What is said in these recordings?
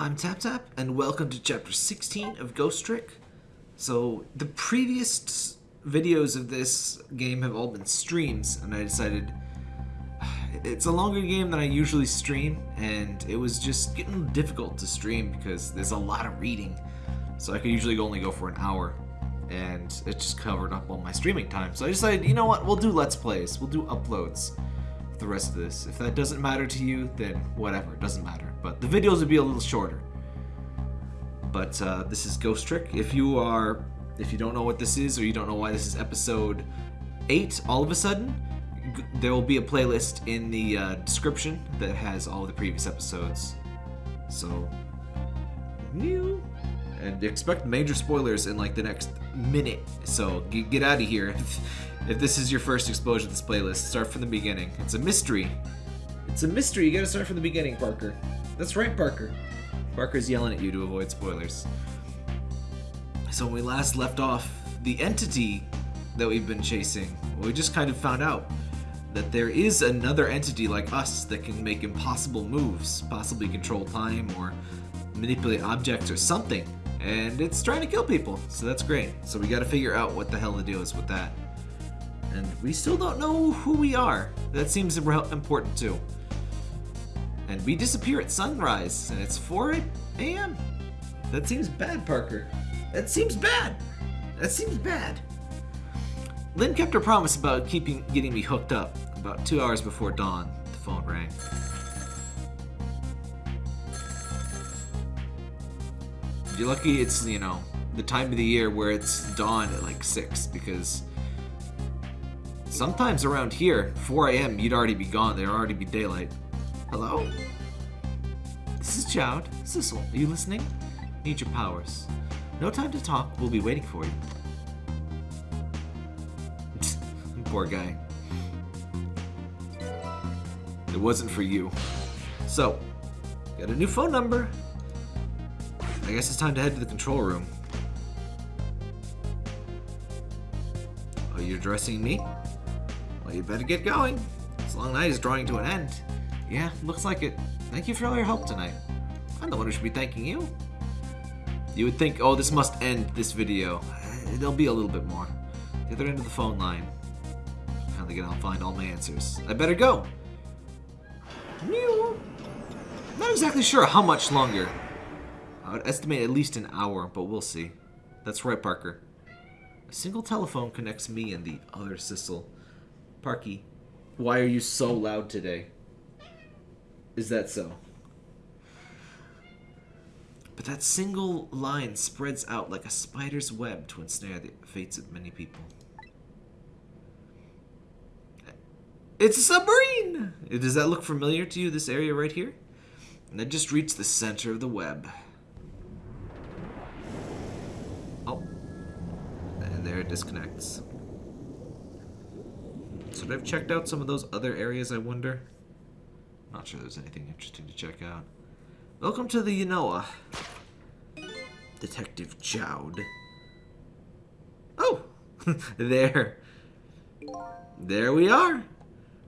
I'm Tap Tap, and welcome to chapter 16 of Ghost Trick. So, the previous videos of this game have all been streams, and I decided it's a longer game than I usually stream, and it was just getting difficult to stream because there's a lot of reading. So I could usually only go for an hour, and it just covered up all my streaming time. So I decided, you know what, we'll do Let's Plays, we'll do uploads for the rest of this. If that doesn't matter to you, then whatever, it doesn't matter. But the videos would be a little shorter. But uh, this is Ghost Trick. If you are, if you don't know what this is, or you don't know why this is episode 8 all of a sudden, there will be a playlist in the uh, description that has all the previous episodes. So, new. And expect major spoilers in like the next minute. So g- get out of here. if this is your first exposure to this playlist, start from the beginning. It's a mystery. It's a mystery. You gotta start from the beginning, Parker. That's right, Parker. Parker's yelling at you to avoid spoilers. So when we last left off, the entity that we've been chasing, we just kind of found out that there is another entity like us that can make impossible moves, possibly control time or manipulate objects or something. And it's trying to kill people, so that's great. So we gotta figure out what the hell the deal is with that. And we still don't know who we are. That seems impo- important too. And we disappear at sunrise, and it's 4 a.m. That seems bad, Parker. That seems bad. That seems bad. Lynne kept her promise about keeping getting me hooked up. About two hours before dawn, the phone rang. You're lucky it's, you know, the time of the year where it's dawn at like 6 because sometimes around here, 4 a.m., you'd already be gone. There'd already be daylight. Hello? This is Jowd. Sissel, are you listening? Need your powers. No time to talk. We'll be waiting for you. Poor guy. It wasn't for you. So, got a new phone number. I guess it's time to head to the control room. Oh, you're addressing me? Well, you better get going. This long night is drawing to an end. Yeah, looks like it. Thank you for all your help tonight. I'm the one who should be thanking you. You would think, oh, this must end this video. Uh, There'll be a little bit more. The other end of the phone line. Finally I'll find all my answers. I better go. Not exactly sure how much longer. I would estimate at least an hour, but we'll see. That's right, Parker. A single telephone connects me and the other Sissel. Parky, why are you so loud today? Is that so? But that single line spreads out like a spider's web to ensnare the fates of many people. It's a submarine! Does that look familiar to you, this area right here? And I just reached the center of the web. Oh. And there it disconnects. Should I have checked out some of those other areas, I wonder? Not sure there's anything interesting to check out. Welcome to the Yonoa. Detective Jowd. Oh! there. There we are.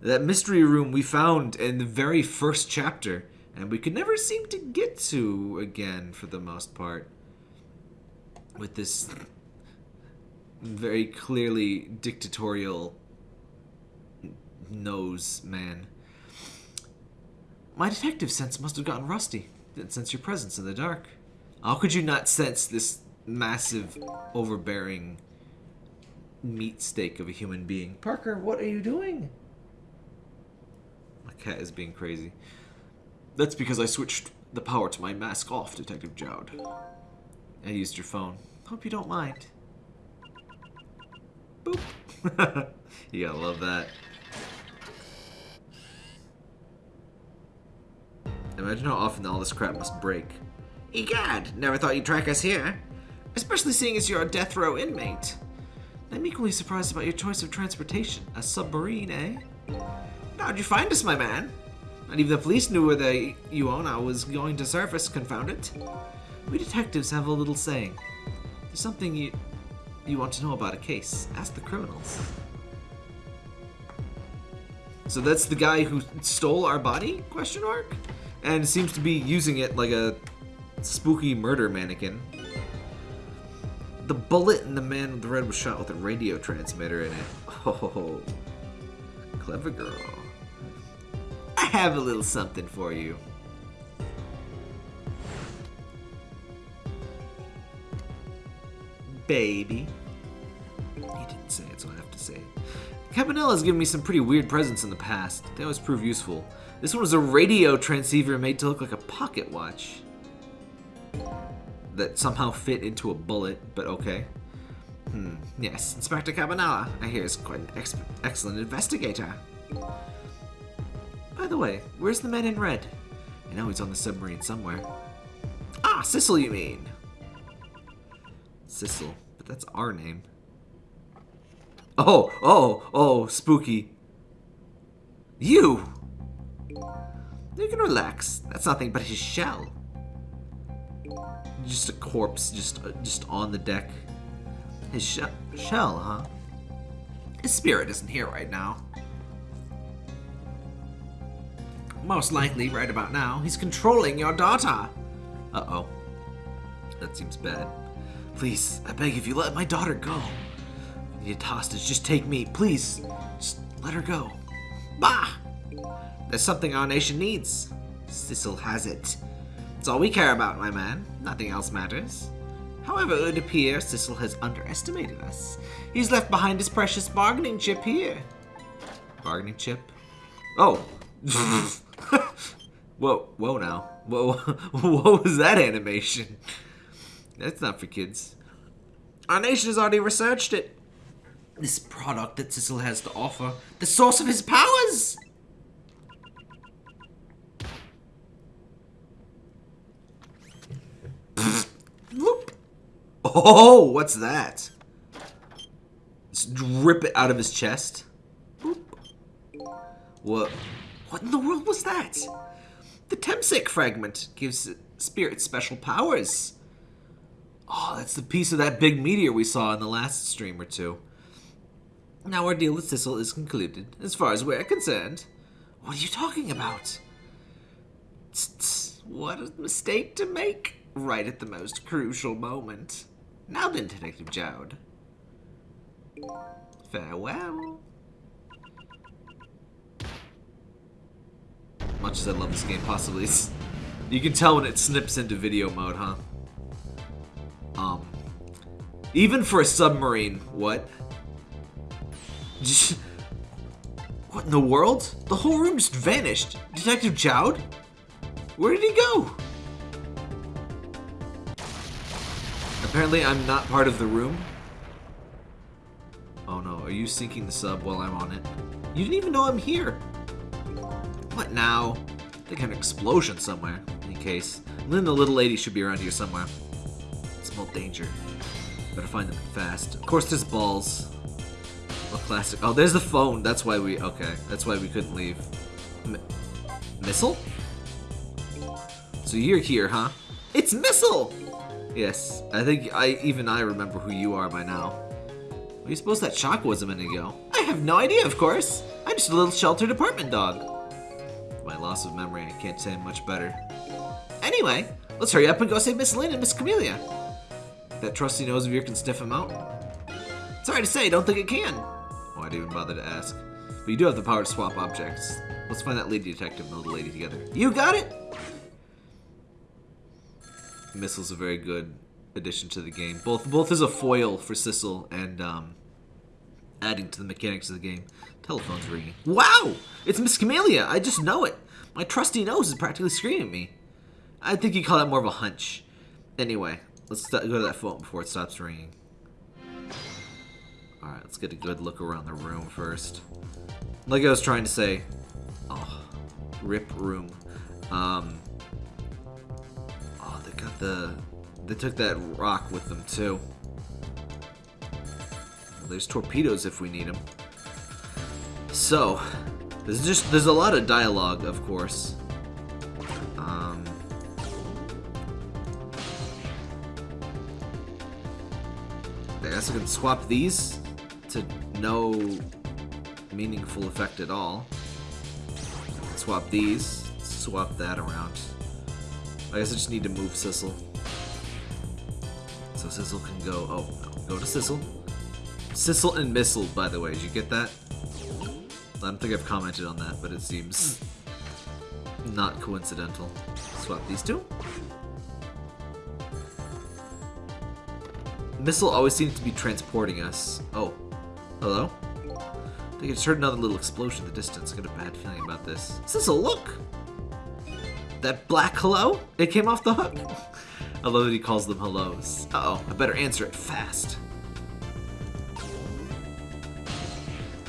That mystery room we found in the very first chapter, and we could never seem to get to again for the most part. With this very clearly dictatorial nose man. My detective sense must have gotten rusty. Didn't sense your presence in the dark. How could you not sense this massive, overbearing meat steak of a human being? Parker, what are you doing? My cat is being crazy. That's because I switched the power to my mask off, Detective Jowd. I used your phone. Hope you don't mind. Boop. you gotta love that. Imagine how often all this crap must break. Egad, never thought you'd track us here. Especially seeing as you're a death row inmate. I'm equally surprised about your choice of transportation. A submarine, eh? How'd you find us, my man? Not even the police knew where the Yonoa was going to surface, confound it. We detectives have a little saying. There's something you you want to know about a case. Ask the criminals. So that's the guy who stole our body? Question mark? And seems to be using it like a spooky murder mannequin. The bullet in the man with the red was shot with a radio transmitter in it. Oh, clever girl. I have a little something for you. Baby. He didn't say it, so I have to say it. Cabanela has given me some pretty weird presents in the past. They always prove useful. This one was a radio transceiver made to look like a pocket watch. That somehow fit into a bullet, but okay. Hmm, yes, Inspector Cabanela, I hear is quite an ex excellent investigator. By the way, where's the man in red? I know he's on the submarine somewhere. Ah, Sissel, you mean? Sissel, but that's our name. Oh, oh, oh, spooky. You! You can relax. That's nothing but his shell. Just a corpse, just uh, just on the deck. His she shell, huh? His spirit isn't here right now. Most likely, right about now, he's controlling your daughter. Uh-oh. That seems bad. Please, I beg if you let my daughter go. You need a hostage, just take me, please. Just let her go. Bah! There's something our nation needs. Sissel has it. It's all we care about, my man. Nothing else matters. However, it would appear Sissel has underestimated us. He's left behind his precious bargaining chip here. Bargaining chip? Oh! whoa, whoa now. Whoa, what was that animation? That's not for kids. Our nation has already researched it. This product that Sissel has to offer, the source of his powers! Whoop. Oh, what's that? Let's rip it out of his chest. Boop. What? What in the world was that? The Temsik fragment gives spirits special powers. Oh, that's the piece of that big meteor we saw in the last stream or two. Now our deal with Sissel is concluded, as far as we're concerned. What are you talking about? What a mistake to make right at the most crucial moment. Now then, Detective Jowd. Farewell. Much as I love this game, possibly, you can tell when it snips into video mode, huh? Um, even for a submarine, what? What in the world? The whole room just vanished. Detective Jowd? Where did he go? Apparently I'm not part of the room. Oh no, are you sinking the sub while I'm on it? You didn't even know I'm here. What now? I think I have an explosion somewhere. In any case, Lynne the little lady should be around here somewhere. Small danger. Better find them fast. Of course there's balls. A classic. Oh, there's the phone. That's why we... Okay, that's why we couldn't leave. M missile? So you're here, huh? It's Missile! Yes, I think I even I remember who you are by now. Do you suppose that shock was a minute ago? I have no idea, of course. I'm just a little sheltered apartment dog. My loss of memory, I can't say much better. Anyway, let's hurry up and go save Miss Lynne and Miss Kamila. That trusty nose of yours can sniff him out? Sorry to say, I don't think it can. Why'd even bother to ask? But you do have the power to swap objects. Let's find that lady detective and the little lady together. You got it! Missile's a very good addition to the game. Both both as a foil for Sissel and um, adding to the mechanics of the game. Telephone's ringing. Wow! It's Miss Kamila! I just know it! My trusty nose is practically screaming at me. I think you call that more of a hunch. Anyway, let's go to that phone before it stops ringing. Alright, let's get a good look around the room first. Like I was trying to say, oh, rip room. Um, got the... They took that rock with them, too. Well, there's torpedoes if we need them. So, there's just... There's a lot of dialogue, of course. Um... I guess I can swap these to no meaningful effect at all. Swap these, swap that around. I guess I just need to move Sissel. So Sissel can go... Oh. Go to Sissel. Sissel and Missile, by the way. Did you get that? I don't think I've commented on that, but it seems not coincidental. Swap these two. Missile always seems to be transporting us. Oh. Hello? I just heard another little explosion in the distance. I got a bad feeling about this. Sissel, look! That black hello? It came off the hook. I love that he calls them hellos. Uh oh I better answer it fast.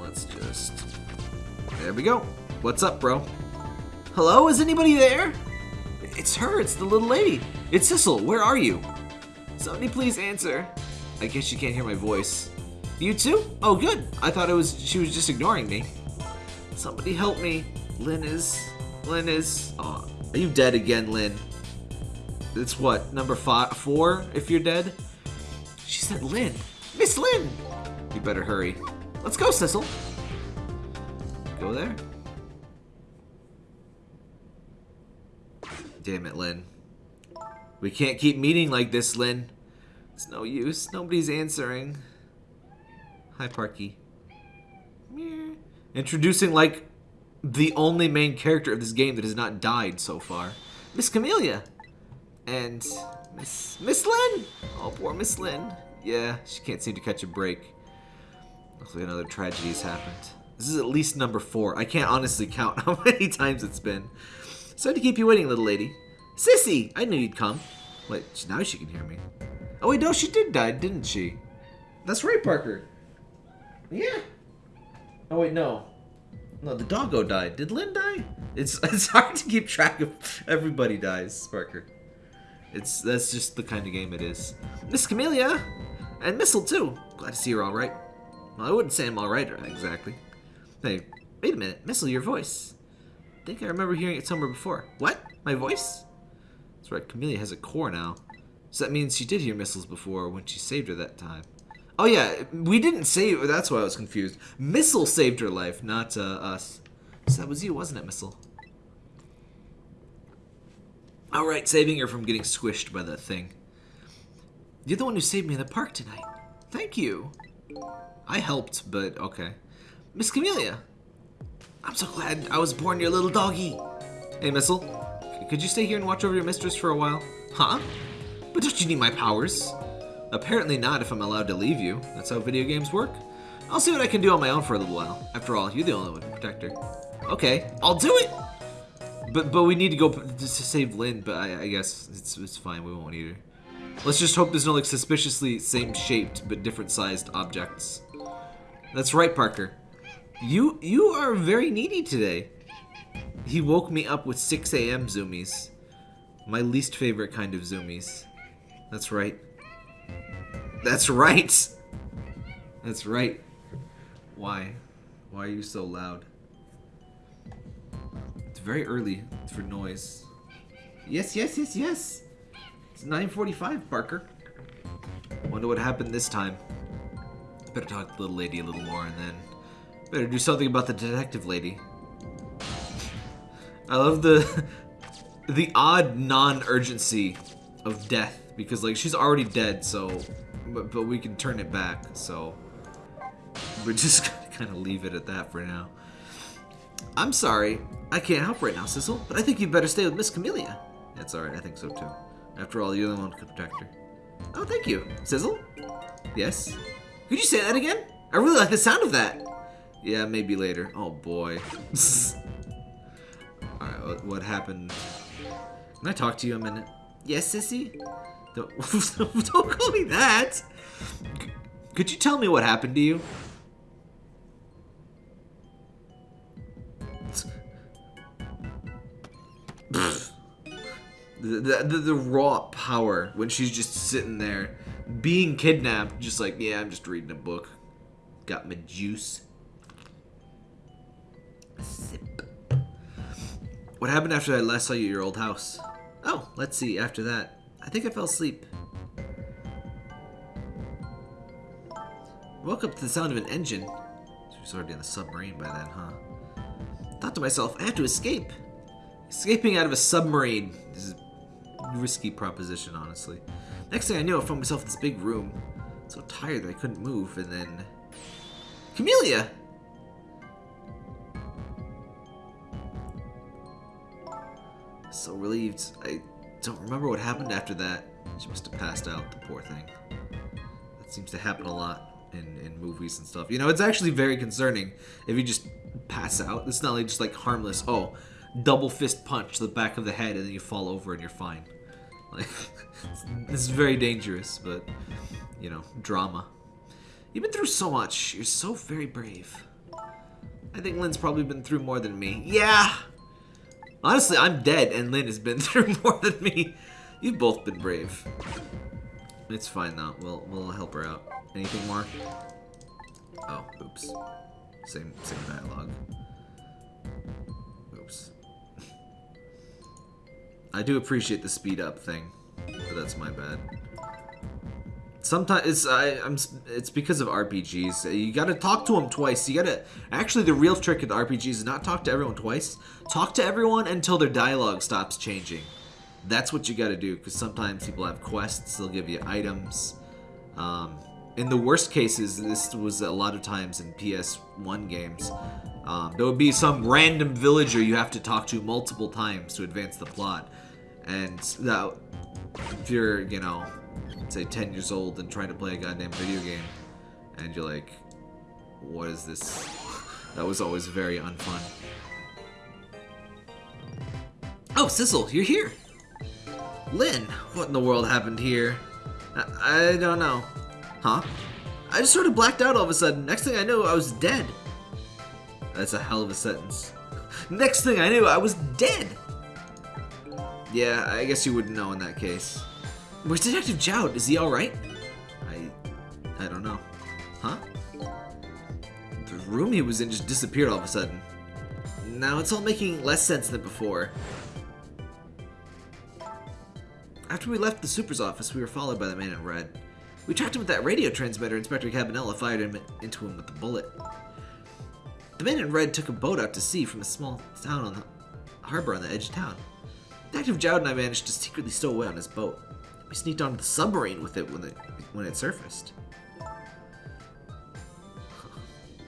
Let's just... There we go. What's up, bro? Hello? Is anybody there? It's her. It's the little lady. It's Sissel. Where are you? Somebody please answer. I guess you can't hear my voice. You too? Oh, good. I thought it was she was just ignoring me. Somebody help me. Lynne is... Lynne is... Oh, are you dead again, Lynne? It's what, number five, four, if you're dead? She said Lynne. Miss Lynne! You better hurry. Let's go, Sissel. Go there. Damn it, Lynne. We can't keep meeting like this, Lynne. It's no use. Nobody's answering. Hi, Parky. Introducing, like, the only main character of this game that has not died so far. Miss Kamila. And Miss Miss Lynne. Oh, poor Miss Lynne. Yeah, she can't seem to catch a break. Looks like another tragedy has happened. This is at least number four. I can't honestly count how many times it's been. Sorry to keep you waiting, little lady. Sissy! I knew you'd come. Wait, now she can hear me. Oh wait, no, she did die, didn't she? That's right, Parker. Yeah. Oh wait, no. No, the doggo died. Did Lynne die? It's it's hard to keep track of everybody dies, Parker. It's that's just the kind of game it is. Miss Kamila! And Missile too. Glad to see you're alright. Well, I wouldn't say I'm alright exactly. Hey, wait a minute. Missile, your voice. I think I remember hearing it somewhere before. What? My voice? That's right, Kamila has a core now. So that means she did hear missiles before when she saved her that time. Oh yeah, we didn't save. That's why I was confused. Missile saved her life, not uh, us. So that was you, wasn't it, Missile? All right, saving her from getting squished by that thing. You're the one who saved me in the park tonight. Thank you. I helped, but okay. Miss Kamila. I'm so glad I was born your little doggy. Hey, Missile. Could you stay here and watch over your mistress for a while? Huh? But don't you need my powers? Apparently not if I'm allowed to leave you. That's how video games work. I'll see what I can do on my own for a little while. After all, you're the only one to protect her. Okay, I'll do it! But but we need to go to save Lynne, but I, I guess it's, it's fine. We won't need her. Let's just hope there's no like suspiciously same shaped but different sized objects. That's right, Parker. You you are very needy today. He woke me up with 6 a.m. zoomies. My least favorite kind of zoomies. That's right. That's right. That's right. Why? Why are you so loud? It's very early for noise. Yes, yes, yes, yes. It's 9.45, Parker. Wonder what happened this time. Better talk to the little lady a little more and then better do something about the detective lady. I love the the odd non-urgency of death because like she's already dead so but, but we can turn it back, so we're just gonna kind of leave it at that for now. I'm sorry, I can't help right now, Sissel, but I think you'd better stay with Miss Kamila. That's alright, I think so too. After all, you're the one who can protect her. Oh, thank you. Sizzle? Yes? Could you say that again? I really like the sound of that. Yeah, maybe later. Oh boy. Alright, what, what happened? Can I talk to you a minute? Yes, Sissy? Don't, don't call me that. Could you tell me what happened to you? The, the, the, raw power when she's just sitting there being kidnapped just like yeah i'm just reading a book. Got my juice. Sip. What happened after i last saw you at your old house? Oh let's see after that I think I fell asleep. Woke up to the sound of an engine. She was already in the submarine by then, huh? Thought to myself, I have to escape. Escaping out of a submarine. Is a risky proposition, honestly. Next thing I knew, I found myself in this big room. So tired that I couldn't move, and then... Kamila! So relieved. I don't remember what happened after that. She must have passed out, the poor thing. That seems to happen a lot in, in movies and stuff. You know, it's actually very concerning if you just pass out. It's not like just like harmless, oh, double fist punch to the back of the head and then you fall over and you're fine. Like, this is very dangerous, but, you know, drama. You've been through so much. You're so very brave. I think Lynne's probably been through more than me. Yeah! Honestly, I'm dead and Lynne has been through more than me. You've both been brave. It's fine though. We'll we'll help her out. Anything more? Oh, oops. Same same dialogue. Oops. I do appreciate the speed up thing, but that's my bad. Sometimes it's I, I'm it's because of RPGs. You got to talk to them twice. You got to actually the real trick of the RPGs is not talk to everyone twice. Talk to everyone until their dialogue stops changing. That's what you got to do because sometimes people have quests. They'll give you items. Um, in the worst cases, this was a lot of times in PS1 games. Um, there would be some random villager you have to talk to multiple times to advance the plot, and that if you're you know say 10 years old and trying to play a goddamn video game and you're like what is this? That was always very unfun. Oh Sizzle you're here. Lynne what in the world happened here? I, I don't know. Huh? I just sort of blacked out all of a sudden. Next thing I knew I was dead. That's a hell of a sentence. Next thing I knew I was dead. Yeah I guess you wouldn't know in that case Where's Detective Jowd? Is he alright? I... I don't know. Huh? The room he was in just disappeared all of a sudden. Now it's all making less sense than before. After we left the Super's office, we were followed by the man in red. We tracked him with that radio transmitter Inspector Cabanela fired him into him with the bullet. The man in red took a boat out to sea from a small town on the harbor on the edge of town. Detective Jowd and I managed to secretly stow away on his boat. We sneaked onto the submarine with it when it when it surfaced.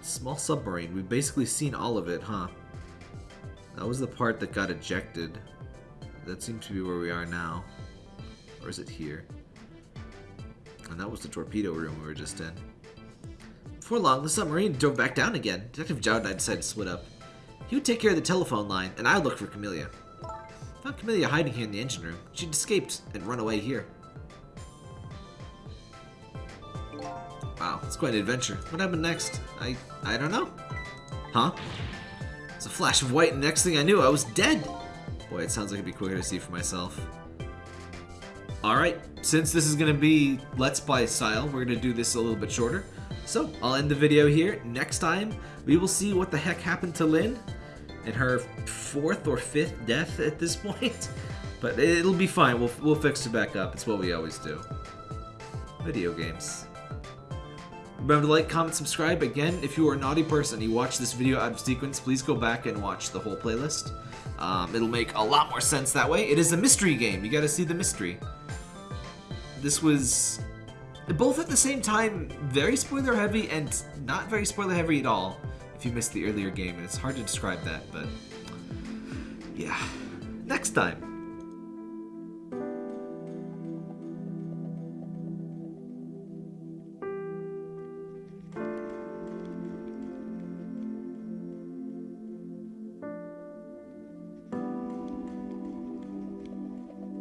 Small submarine. We've basically seen all of it, huh? That was the part that got ejected. That seems to be where we are now. Or is it here? And that was the torpedo room we were just in. Before long, the submarine drove back down again. Detective Jowd and I decided to split up. He would take care of the telephone line, and I would look for Kamila. Found Kamila hiding here in the engine room. She'd escaped and run away here. Wow, it's quite an adventure. What happened next? I I don't know. Huh? It's a flash of white, and next thing I knew, I was dead. Boy, it sounds like it'd be quicker to see for myself. Alright, since this is going to be Let's Play style, we're going to do this a little bit shorter. So, I'll end the video here. Next time, we will see what the heck happened to Lynne and her fourth or fifth death at this point. But it'll be fine. We'll, we'll fix it back up. It's what we always do. Video games. Remember to like, comment, subscribe. Again, if you are a naughty person you watch this video out of sequence, please go back and watch the whole playlist. Um, it'll make a lot more sense that way. It is a mystery game. You gotta see the mystery. This was both at the same time very spoiler heavy and not very spoiler heavy at all if you missed the earlier game, and it's hard to describe that, but yeah. Next time.